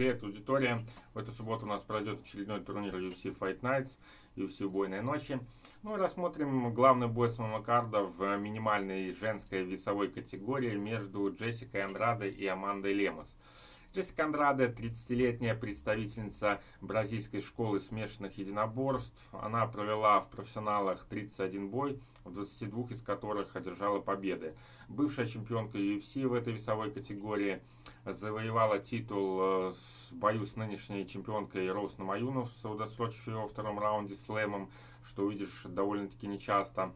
Привет, аудитория! В эту субботу у нас пройдет очередной турнир UFC Fight Nights, UFC Убойной ночи. Ну и рассмотрим главный бой самого карда в минимальной женской весовой категории между Джессикой Андрадой и Амандой Лемос. Джессика Андраде, 30-летняя представительница бразильской школы смешанных единоборств. Она провела в профессионалах 31 бой, в 22 из которых одержала победы. Бывшая чемпионка UFC в этой весовой категории завоевала титул э, в бою с нынешней чемпионкой Роуз Намаюнов, удосрочив ее во втором раунде слэмом, что увидишь довольно-таки нечасто.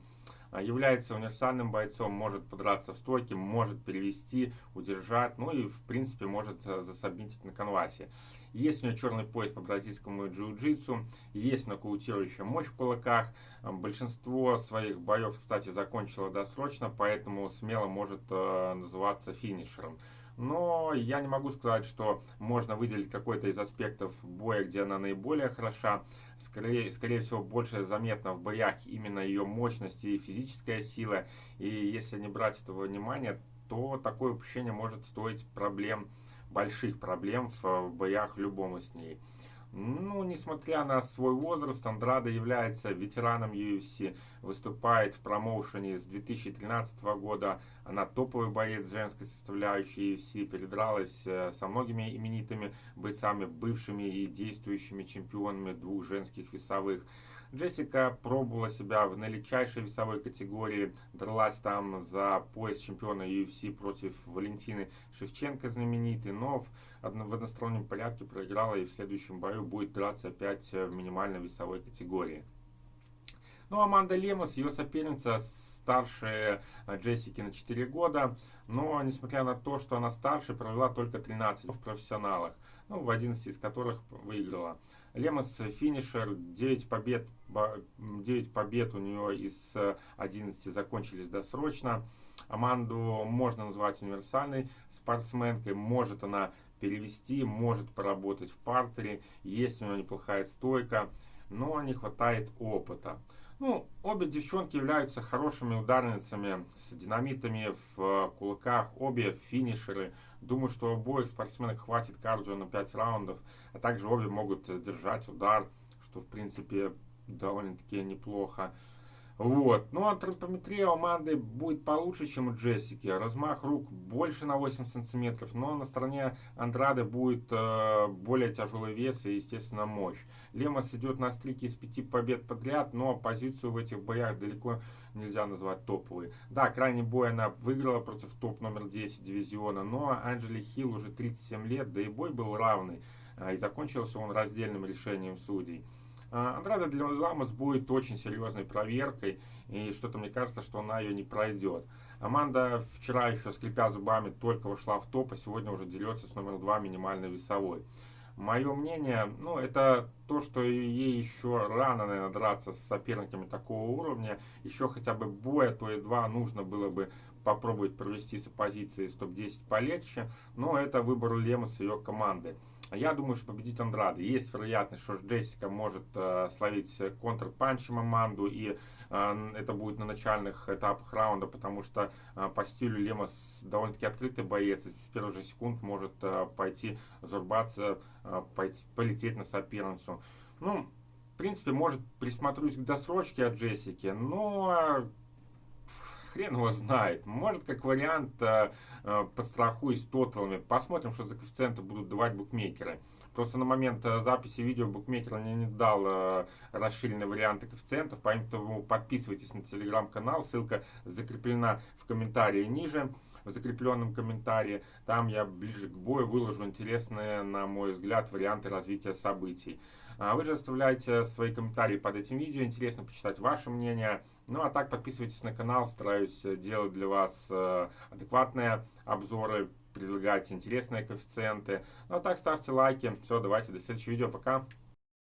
Является универсальным бойцом, может подраться в стойке, может перевести, удержать, ну и в принципе может э, засобнитить на конвасе. Есть у нее черный пояс по бразильскому джиу-джитсу, есть нокаутирующая мощь в кулаках. А, большинство своих боев, кстати, закончила досрочно, поэтому смело может э, называться финишером. Но я не могу сказать, что можно выделить какой-то из аспектов боя, где она наиболее хороша. Скорее, скорее всего, больше заметно в боях именно ее мощность и физическая сила. И если не брать этого внимания, то такое упущение может стоить проблем, больших проблем в боях любому с ней. Ну, несмотря на свой возраст, Андрада является ветераном UFC, выступает в промоушене с 2013 года. Она топовый боец женской составляющей UFC, передралась э, со многими именитыми бойцами, бывшими и действующими чемпионами двух женских весовых. Джессика пробовала себя в наилегчайшей весовой категории, дралась там за пояс чемпиона UFC против Валентины Шевченко знаменитой, но в одностороннем порядке проиграла и в следующем бою будет драться опять в минимальной весовой категории. Ну, Аманда Лемос, ее соперница, старше Джессики на 4 года, но, несмотря на то, что она старше, провела только 13 в профессионалах, ну, в 11 из которых выиграла. Лемос финишер, 9 побед, 9 побед у нее из 11 закончились досрочно. Аманду можно назвать универсальной спортсменкой, может она перевести, может поработать в партере, есть у нее неплохая стойка, но не хватает опыта. Ну, обе девчонки являются хорошими ударницами с динамитами в кулаках, обе финишеры. Думаю, что обоих спортсменок хватит кардио на 5 раундов, а также обе могут держать удар, что в принципе довольно-таки неплохо. Вот. Ну, антропометрия у Аманды будет получше, чем у Джессики. Размах рук больше на 8 сантиметров, но на стороне Андрады будет э, более тяжелый вес и, естественно, мощь. Лемос идет на стрике из 5 побед подряд, но позицию в этих боях далеко нельзя назвать топовой. Да, крайний бой она выиграла против топ номер 10 дивизиона, но Анджели Хилл уже 37 лет, да и бой был равный. Э, и закончился он раздельным решением судей. Андрада для Ламос будет очень серьезной проверкой, и что-то мне кажется, что она ее не пройдет. Аманда вчера еще, скрипя зубами, только вошла в топ, а сегодня уже дерется с номер два минимальной весовой. Мое мнение, ну, это то, что ей еще рано, наверное, драться с соперниками такого уровня. Еще хотя бы боя, то и два нужно было бы попробовать провести с оппозицией с топ-10 полегче. Но это выбор Лемус и ее команды. Я думаю, что победит Андрада. Есть вероятность, что Джессика может э, словить контрпанчем Аманду, и э, это будет на начальных этапах раунда, потому что э, по стилю Лемос довольно-таки открытый боец, и с первых же секунд может э, пойти зарубаться, э, пойти, полететь на соперницу. Ну, в принципе, может присмотрюсь к досрочке от Джессики, но хрен его знает. Может, как вариант, э, э, подстрахуюсь тоталами. Посмотрим, что за коэффициенты будут давать букмекеры. Просто на момент э, записи видео букмекер мне не дал расширенные варианты коэффициентов, поэтому подписывайтесь на телеграм-канал, ссылка закреплена в комментарии ниже в закрепленном комментарии. Там я ближе к бою выложу интересные, на мой взгляд, варианты развития событий. А вы же оставляйте свои комментарии под этим видео, интересно почитать ваше мнение. Ну а так подписывайтесь на канал, стараюсь делать для вас э, адекватные обзоры, предлагать интересные коэффициенты. Ну а так ставьте лайки. Все, давайте до следующего видео, пока.